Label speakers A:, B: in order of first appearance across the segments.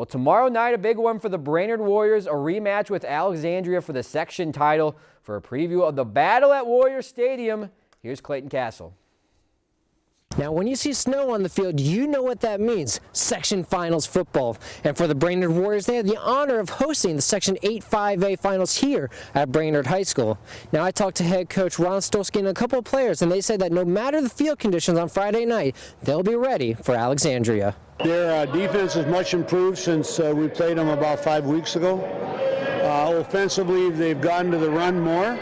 A: Well, tomorrow night, a big one for the Brainerd Warriors, a rematch with Alexandria for the section title. For a preview of the battle at Warrior Stadium, here's Clayton Castle.
B: Now, when you see snow on the field, you know what that means. Section Finals football. And for the Brainerd Warriors, they had the honor of hosting the Section 8-5A Finals here at Brainerd High School. Now, I talked to head coach Ron Stolski and a couple of players, and they said that no matter the field conditions on Friday night, they'll be ready for Alexandria.
C: Their uh, defense is much improved since uh, we played them about five weeks ago. Uh, offensively, they've gotten to the run more.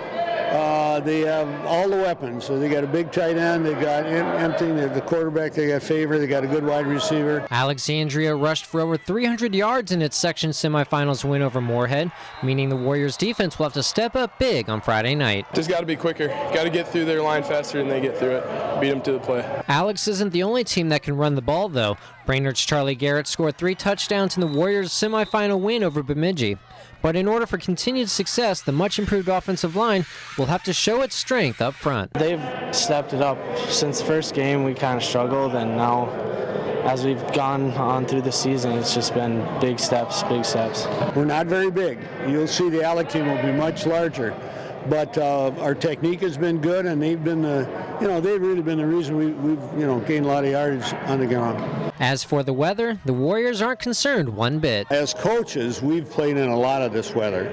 C: Uh, they have all the weapons. So they got a big tight end. They got empty. They have the quarterback. They got favor. They got a good wide receiver.
B: Alexandria rushed for over 300 yards in its section semifinals win over Moorhead, meaning the Warriors defense will have to step up big on Friday night.
D: Just got to be quicker. Got to get through their line faster than they get through it. Beat them to the play.
B: Alex isn't the only team that can run the ball, though. Brainerd's Charlie Garrett scored three touchdowns in the Warriors' semifinal win over Bemidji. But in order for continued success, the much improved offensive line will have to show its strength up front.
E: They've stepped it up. Since the first game, we kind of struggled, and now as we've gone on through the season, it's just been big steps, big steps.
C: We're not very big. You'll see the Alex team will be much larger but uh, our technique has been good, and they've been the, you know, they've really been the reason we, have you know, gained a lot of yardage on the ground.
B: As for the weather, the Warriors aren't concerned one bit.
C: As coaches, we've played in a lot of this weather.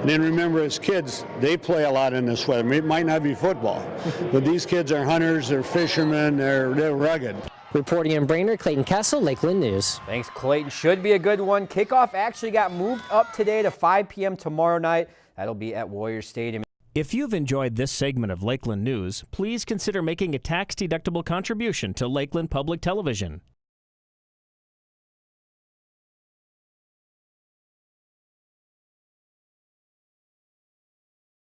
C: And then remember, as kids, they play a lot in this weather. It might not be football, but these kids are hunters, they're fishermen, they're, they're rugged.
B: Reporting in Brainerd, Clayton Castle, Lakeland News.
A: Thanks, Clayton. Should be a good one. Kickoff actually got moved up today to 5 p.m. tomorrow night. That'll be at Warrior Stadium.
F: If you've enjoyed this segment of Lakeland News, please consider making a tax-deductible contribution to Lakeland Public Television.